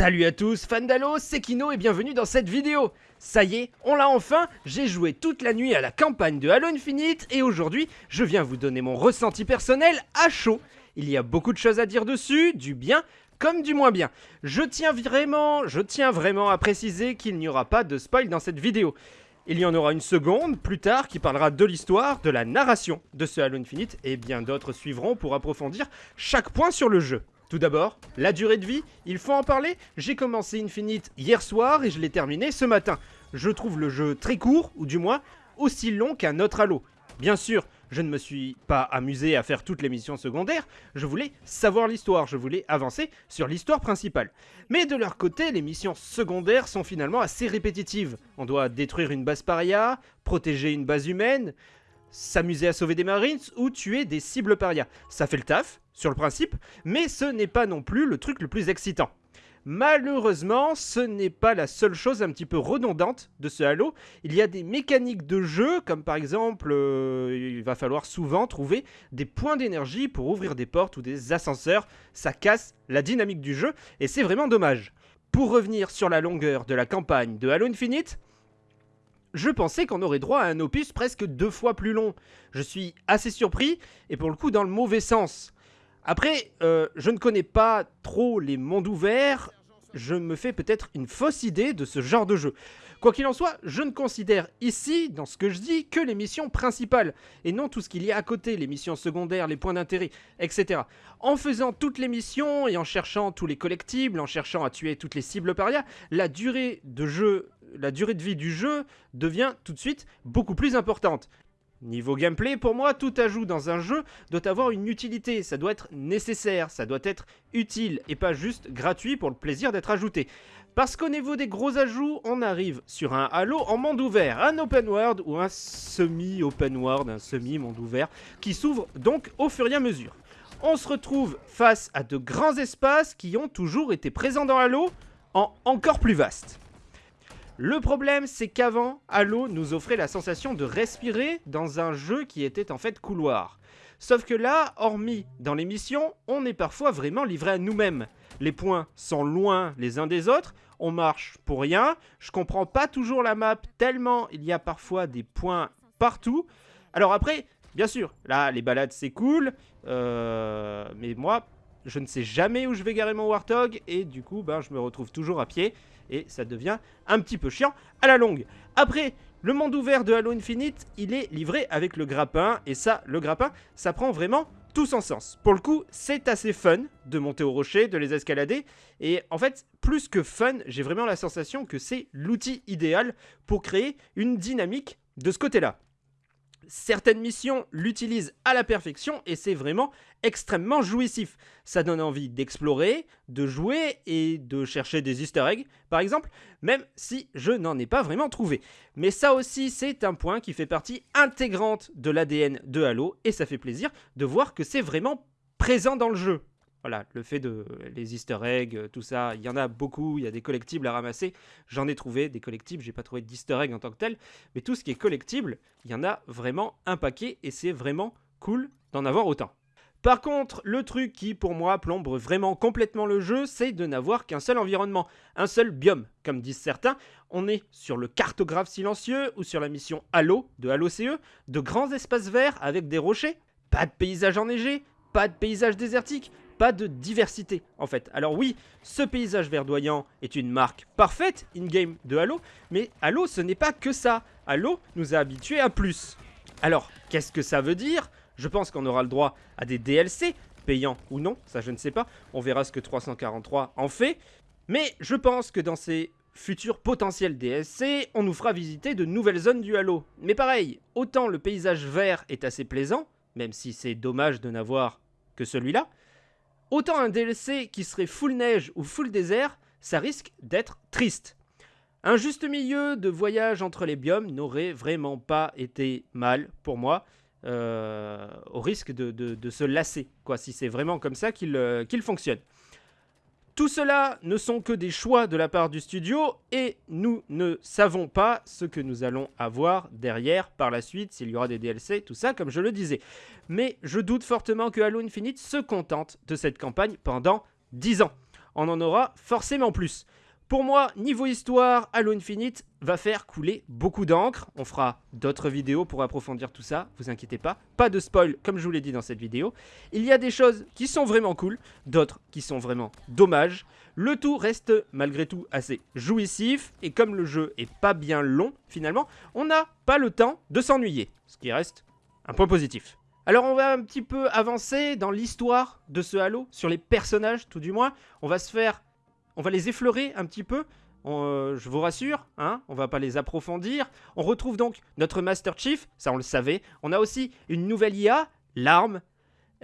Salut à tous, fans d'Halo, c'est Kino et bienvenue dans cette vidéo Ça y est, on l'a enfin, j'ai joué toute la nuit à la campagne de Halo Infinite et aujourd'hui, je viens vous donner mon ressenti personnel à chaud. Il y a beaucoup de choses à dire dessus, du bien comme du moins bien. Je tiens vraiment, je tiens vraiment à préciser qu'il n'y aura pas de spoil dans cette vidéo. Il y en aura une seconde plus tard qui parlera de l'histoire, de la narration de ce Halo Infinite et bien d'autres suivront pour approfondir chaque point sur le jeu. Tout d'abord, la durée de vie, il faut en parler. J'ai commencé Infinite hier soir et je l'ai terminé ce matin. Je trouve le jeu très court, ou du moins aussi long qu'un autre Halo. Bien sûr, je ne me suis pas amusé à faire toutes les missions secondaires, je voulais savoir l'histoire, je voulais avancer sur l'histoire principale. Mais de leur côté, les missions secondaires sont finalement assez répétitives. On doit détruire une base paria, protéger une base humaine, s'amuser à sauver des marines ou tuer des cibles paria. Ça fait le taf, sur le principe, mais ce n'est pas non plus le truc le plus excitant. Malheureusement, ce n'est pas la seule chose un petit peu redondante de ce Halo. Il y a des mécaniques de jeu, comme par exemple, euh, il va falloir souvent trouver des points d'énergie pour ouvrir des portes ou des ascenseurs. Ça casse la dynamique du jeu, et c'est vraiment dommage. Pour revenir sur la longueur de la campagne de Halo Infinite, je pensais qu'on aurait droit à un opus presque deux fois plus long. Je suis assez surpris, et pour le coup dans le mauvais sens. Après, euh, je ne connais pas trop les mondes ouverts, je me fais peut-être une fausse idée de ce genre de jeu. Quoi qu'il en soit, je ne considère ici, dans ce que je dis, que les missions principales, et non tout ce qu'il y a à côté, les missions secondaires, les points d'intérêt, etc. En faisant toutes les missions et en cherchant tous les collectibles, en cherchant à tuer toutes les cibles paria, la durée de jeu, la durée de vie du jeu devient tout de suite beaucoup plus importante. Niveau gameplay, pour moi, tout ajout dans un jeu doit avoir une utilité, ça doit être nécessaire, ça doit être utile et pas juste gratuit pour le plaisir d'être ajouté. Parce qu'au niveau des gros ajouts, on arrive sur un Halo en monde ouvert, un open world ou un semi-open world, un semi-monde ouvert, qui s'ouvre donc au fur et à mesure. On se retrouve face à de grands espaces qui ont toujours été présents dans Halo, en encore plus vaste. Le problème, c'est qu'avant, Halo nous offrait la sensation de respirer dans un jeu qui était en fait couloir. Sauf que là, hormis dans les missions, on est parfois vraiment livré à nous-mêmes. Les points sont loin les uns des autres, on marche pour rien, je comprends pas toujours la map tellement il y a parfois des points partout. Alors après, bien sûr, là les balades c'est cool, euh, mais moi je ne sais jamais où je vais garer mon Warthog et du coup ben, je me retrouve toujours à pied et ça devient un petit peu chiant à la longue. Après, le monde ouvert de Halo Infinite, il est livré avec le grappin et ça, le grappin, ça prend vraiment tout son sens. Pour le coup, c'est assez fun de monter au rocher, de les escalader et en fait, plus que fun, j'ai vraiment la sensation que c'est l'outil idéal pour créer une dynamique de ce côté-là certaines missions l'utilisent à la perfection et c'est vraiment extrêmement jouissif. Ça donne envie d'explorer, de jouer et de chercher des easter eggs, par exemple, même si je n'en ai pas vraiment trouvé. Mais ça aussi, c'est un point qui fait partie intégrante de l'ADN de Halo et ça fait plaisir de voir que c'est vraiment présent dans le jeu. Voilà, le fait de les easter eggs, euh, tout ça, il y en a beaucoup, il y a des collectibles à ramasser. J'en ai trouvé des collectibles, j'ai pas trouvé d'easter egg en tant que tel, mais tout ce qui est collectible, il y en a vraiment un paquet et c'est vraiment cool d'en avoir autant. Par contre, le truc qui pour moi plombe vraiment complètement le jeu, c'est de n'avoir qu'un seul environnement, un seul biome. Comme disent certains, on est sur le cartographe silencieux ou sur la mission Halo de Halo CE, de grands espaces verts avec des rochers, pas de paysage enneigé, pas de paysage désertique, pas de diversité en fait. Alors oui, ce paysage verdoyant est une marque parfaite in-game de Halo, mais Halo ce n'est pas que ça. Halo nous a habitués à plus. Alors, qu'est-ce que ça veut dire? Je pense qu'on aura le droit à des DLC, payants ou non, ça je ne sais pas. On verra ce que 343 en fait. Mais je pense que dans ces futurs potentiels DLC, on nous fera visiter de nouvelles zones du Halo. Mais pareil, autant le paysage vert est assez plaisant, même si c'est dommage de n'avoir que celui-là, Autant un DLC qui serait full neige ou full désert, ça risque d'être triste. Un juste milieu de voyage entre les biomes n'aurait vraiment pas été mal pour moi, euh, au risque de, se lasser, quoi, si c'est vraiment comme ça qu'il euh, fonctionne. Tout cela ne sont que des choix de la part du studio et nous ne savons pas ce que nous allons avoir derrière par la suite, s'il y aura des DLC, tout ça comme je le disais. Mais je doute fortement que Halo Infinite se contente de cette campagne pendant 10 ans. on en aura forcément plus. Pour moi, niveau histoire, Halo Infinite va faire couler beaucoup d'encre. On fera d'autres vidéos pour approfondir tout ça, vous inquiétez pas. Pas de spoil, comme je vous l'ai dit dans cette vidéo. Il y a des choses qui sont vraiment cool, d'autres qui sont vraiment dommages. Le tout reste malgré tout assez jouissif, et comme le jeu est pas bien long, finalement, on n'a pas le temps de s'ennuyer, ce qui reste un point positif. Alors on va un petit peu avancer dans l'histoire de ce Halo, sur les personnages tout du moins. On va se faire on va les effleurer un petit peu. Euh, je vous rassure, hein, on va pas les approfondir. On retrouve donc notre Master Chief, ça on le savait. On a aussi une nouvelle IA, l'arme,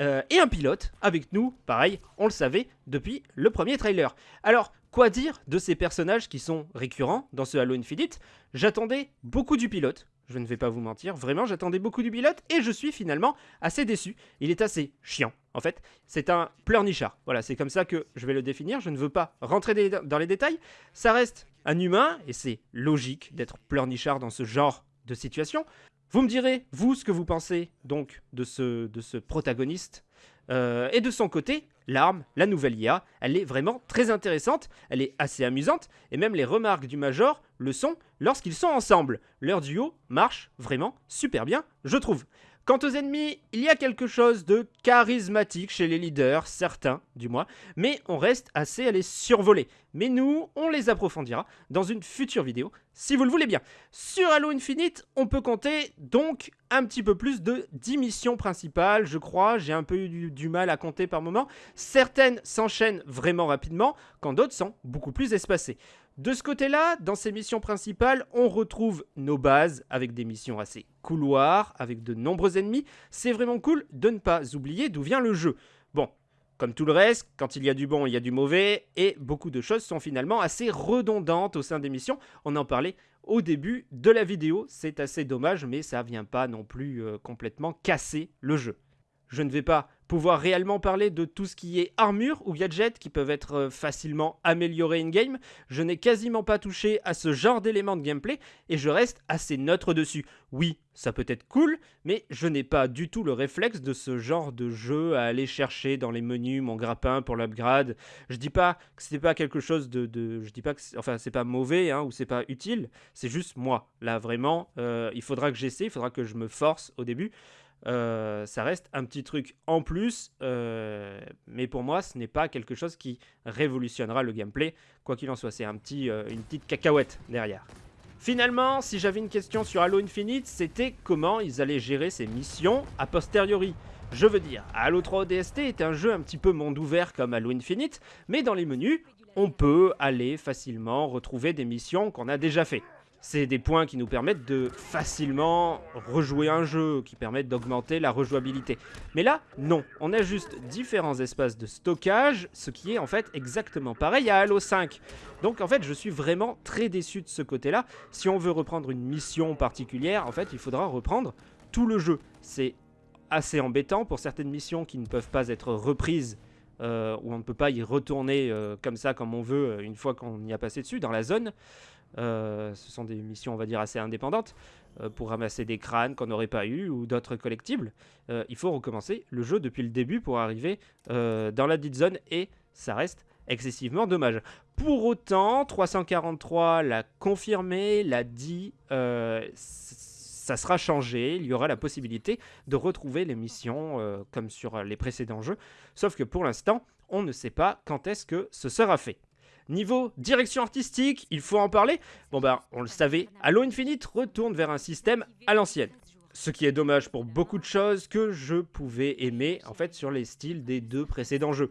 euh, et un pilote avec nous, pareil, on le savait depuis le premier trailer. Alors, quoi dire de ces personnages qui sont récurrents dans ce Halo Infinite? J'attendais beaucoup du pilote, je ne vais pas vous mentir, vraiment j'attendais beaucoup du pilote et je suis finalement assez déçu. Il est assez chiant, en fait. C'est un pleurnichard, voilà, c'est comme ça que je vais le définir, je ne veux pas rentrer dans les détails. Ça reste un humain, et c'est logique d'être pleurnichard dans ce genre de situation. Vous me direz, vous, ce que vous pensez donc de ce, de ce protagoniste. Euh, et de son côté, l'arme, la nouvelle IA, elle est vraiment très intéressante, elle est assez amusante, et même les remarques du Major le sont lorsqu'ils sont ensemble. Leur duo marche vraiment super bien, je trouve. Quant aux ennemis, il y a quelque chose de charismatique chez les leaders, certains du moins, mais on reste assez à les survoler. Mais nous, on les approfondira dans une future vidéo, si vous le voulez bien. Sur Halo Infinite, on peut compter donc un petit peu plus de 10 missions principales, je crois. J'ai un peu eu du, mal à compter par moment. Certaines s'enchaînent vraiment rapidement, quand d'autres sont beaucoup plus espacées. De ce côté-là, dans ces missions principales, on retrouve nos bases avec des missions assez couloirs, avec de nombreux ennemis. C'est vraiment cool de ne pas oublier d'où vient le jeu. Bon, comme tout le reste, quand il y a du bon, il y a du mauvais, et beaucoup de choses sont finalement assez redondantes au sein des missions. On en parlait au début de la vidéo, c'est assez dommage, mais ça vient pas non plus euh, complètement casser le jeu. Je ne vais pas pouvoir réellement parler de tout ce qui est armure ou gadgets qui peuvent être euh, facilement améliorés in-game. Je n'ai quasiment pas touché à ce genre d'éléments de gameplay et je reste assez neutre dessus. Oui, ça peut être cool, mais je n'ai pas du tout le réflexe de ce genre de jeu à aller chercher dans les menus mon grappin pour l'upgrade. Je dis pas que c'est pas quelque chose de, je dis pas que enfin c'est pas mauvais hein, ou c'est pas utile, c'est juste moi. Là vraiment, euh, il faudra que j'essaie, il faudra que je me force au début. Euh, ça reste un petit truc en plus, euh, mais pour moi, ce n'est pas quelque chose qui révolutionnera le gameplay. Quoi qu'il en soit, c'est un petit, euh, une petite cacahuète derrière. Finalement, si j'avais une question sur Halo Infinite, c'était comment ils allaient gérer ces missions a posteriori. Je veux dire, Halo 3 ODST est un jeu un petit peu monde ouvert comme Halo Infinite, mais dans les menus, on peut aller facilement retrouver des missions qu'on a déjà fait. C'est des points qui nous permettent de facilement rejouer un jeu, qui permettent d'augmenter la rejouabilité. Mais là, non. On a juste différents espaces de stockage, ce qui est en fait exactement pareil à Halo 5. Donc en fait, je suis vraiment très déçu de ce côté-là. Si on veut reprendre une mission particulière, en fait, il faudra reprendre tout le jeu. C'est assez embêtant pour certaines missions qui ne peuvent pas être reprises euh, où on ne peut pas y retourner euh, comme ça, comme on veut, euh, une fois qu'on y a passé dessus, dans la zone. Ce sont des missions, on va dire, assez indépendantes pour ramasser des crânes qu'on n'aurait pas eu ou d'autres collectibles. il faut recommencer le jeu depuis le début pour arriver dans la dite zone et ça reste excessivement dommage. Pour autant, 343 l'a confirmé, l'a dit, ça sera changé, il y aura la possibilité de retrouver les missions euh, comme sur les précédents jeux, sauf que pour l'instant, on ne sait pas quand est-ce que ce sera fait. Niveau direction artistique, il faut en parler. Bon ben, on le savait, Halo Infinite retourne vers un système à l'ancienne. Ce qui est dommage pour beaucoup de choses que je pouvais aimer en fait sur les styles des deux précédents jeux.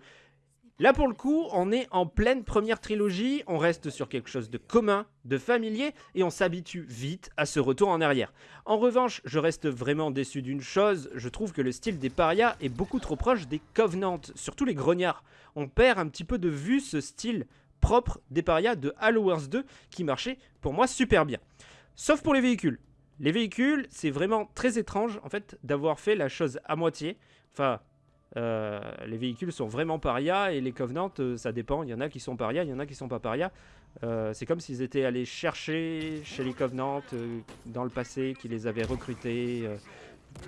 Là pour le coup, on est en pleine première trilogie, on reste sur quelque chose de commun, de familier, et on s'habitue vite à ce retour en arrière. En revanche, je reste vraiment déçu d'une chose, je trouve que le style des parias est beaucoup trop proche des Covenants, surtout les grognards. On perd un petit peu de vue ce style propre des parias de Halo Wars 2 qui marchait pour moi super bien. Sauf pour les véhicules. Les véhicules, c'est vraiment très étrange en fait d'avoir fait la chose à moitié. Enfin, euh, les véhicules sont vraiment parias et les Covenants, euh, ça dépend. Il y en a qui sont parias, il y en a qui sont pas parias. Euh, c'est comme s'ils étaient allés chercher chez les Covenants dans le passé, qui les avaient recrutés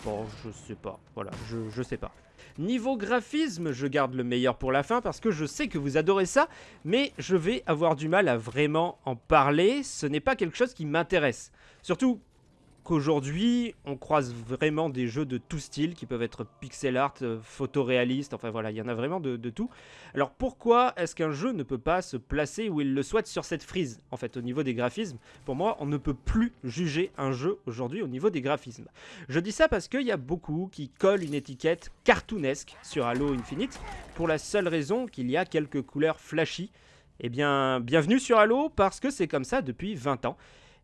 Bon, je sais pas. Voilà, je, je sais pas. Niveau graphisme, je garde le meilleur pour la fin parce que je sais que vous adorez ça, mais je vais avoir du mal à vraiment en parler. Ce n'est pas quelque chose qui m'intéresse. Surtout qu'aujourd'hui, on croise vraiment des jeux de tout style qui peuvent être pixel art, euh, photoréaliste, enfin voilà, il y en a vraiment de, tout. Alors pourquoi est-ce qu'un jeu ne peut pas se placer où il le souhaite sur cette frise En fait, au niveau des graphismes, pour moi, on ne peut plus juger un jeu aujourd'hui au niveau des graphismes. Je dis ça parce qu'il y a beaucoup qui collent une étiquette cartoonesque sur Halo Infinite pour la seule raison qu'il y a quelques couleurs flashy. Eh bien, bienvenue sur Halo parce que c'est comme ça depuis 20 ans.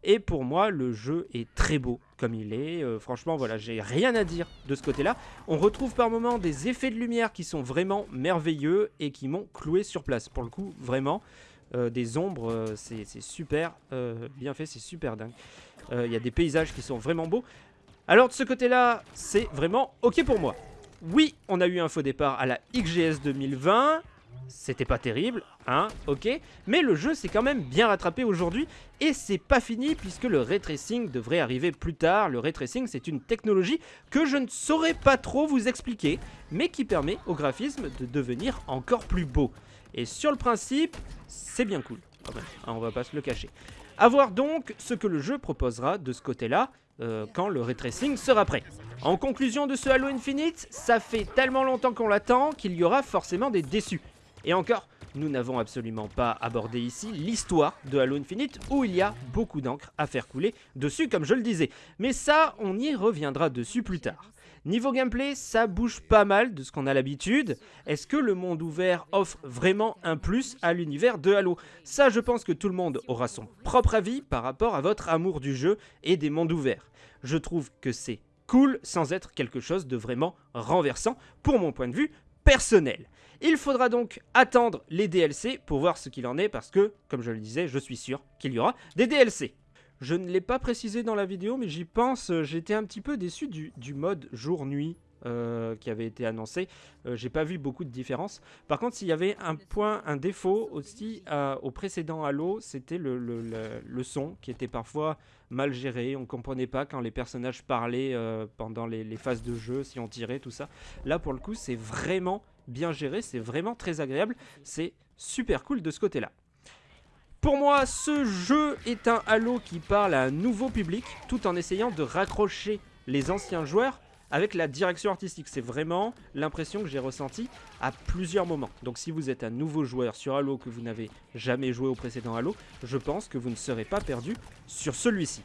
Et pour moi, le jeu est très beau comme il est. Euh, franchement, voilà, j'ai rien à dire de ce côté-là. On retrouve par moments des effets de lumière qui sont vraiment merveilleux et qui m'ont cloué sur place. Pour le coup, vraiment, euh, des ombres, euh, c'est super bien fait, c'est super dingue. Il y a des paysages qui sont vraiment beaux. Alors de ce côté-là, c'est vraiment ok pour moi. Oui, on a eu un faux départ à la XGS 2020 c'était pas terrible, hein, ok, mais le jeu s'est quand même bien rattrapé aujourd'hui, et c'est pas fini puisque le ray tracing devrait arriver plus tard. Le ray tracing, c'est une technologie que je ne saurais pas trop vous expliquer, mais qui permet au graphisme de devenir encore plus beau. Et sur le principe, c'est bien cool, quand même, hein, on va pas se le cacher. A voir donc ce que le jeu proposera de ce côté-là, euh, quand le ray tracing sera prêt. En conclusion de ce Halo Infinite, ça fait tellement longtemps qu'on l'attend qu'il y aura forcément des déçus. Et encore, nous n'avons absolument pas abordé ici l'histoire de Halo Infinite où il y a beaucoup d'encre à faire couler dessus comme je le disais. Mais ça, on y reviendra dessus plus tard. Niveau gameplay, ça bouge pas mal de ce qu'on a l'habitude. Est-ce que le monde ouvert offre vraiment un plus à l'univers de Halo? Ça, je pense que tout le monde aura son propre avis par rapport à votre amour du jeu et des mondes ouverts. Je trouve que c'est cool sans être quelque chose de vraiment renversant pour mon point de vue personnel. Il faudra donc attendre les DLC pour voir ce qu'il en est parce que, comme je le disais, je suis sûr qu'il y aura des DLC. Je ne l'ai pas précisé dans la vidéo, mais j'y pense, euh, j'étais un petit peu déçu du, mode jour-nuit euh, qui avait été annoncé. Euh, j'ai pas vu beaucoup de différence. Par contre, s'il y avait un point, un défaut aussi au précédent Halo, c'était le, son qui était parfois mal géré. On comprenait pas quand les personnages parlaient pendant les, phases de jeu, si on tirait, tout ça. Là, pour le coup, c'est vraiment bien géré, c'est vraiment très agréable, c'est super cool de ce côté-là. Pour moi, ce jeu est un Halo qui parle à un nouveau public, tout en essayant de raccrocher les anciens joueurs avec la direction artistique. C'est vraiment l'impression que j'ai ressentie à plusieurs moments. Donc si vous êtes un nouveau joueur sur Halo, que vous n'avez jamais joué au précédent Halo, je pense que vous ne serez pas perdu sur celui-ci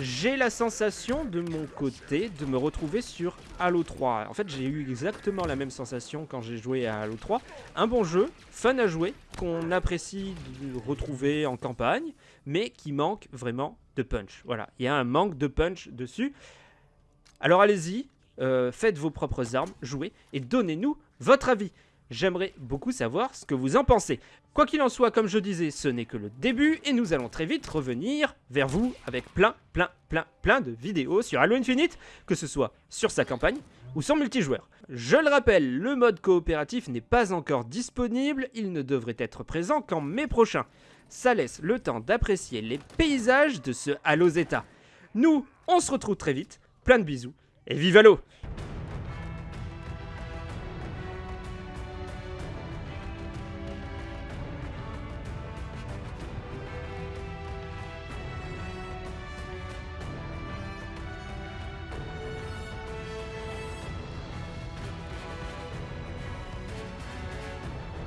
j'ai la sensation de mon côté de me retrouver sur Halo 3. En fait, j'ai eu exactement la même sensation quand j'ai joué à Halo 3. Un bon jeu, fun à jouer, qu'on apprécie de retrouver en campagne, mais qui manque vraiment de punch. Voilà, il y a un manque de punch dessus. Alors allez-y, euh, faites vos propres armes, jouez et donnez-nous votre avis. J'aimerais beaucoup savoir ce que vous en pensez. Quoi qu'il en soit, comme je disais, ce n'est que le début et nous allons très vite revenir vers vous avec plein, plein, plein, plein de vidéos sur Halo Infinite, que ce soit sur sa campagne ou son multijoueur. Je le rappelle, le mode coopératif n'est pas encore disponible, il ne devrait être présent qu'en mai prochain. Ça laisse le temps d'apprécier les paysages de ce Halo Zeta. Nous, on se retrouve très vite, plein de bisous et vive Halo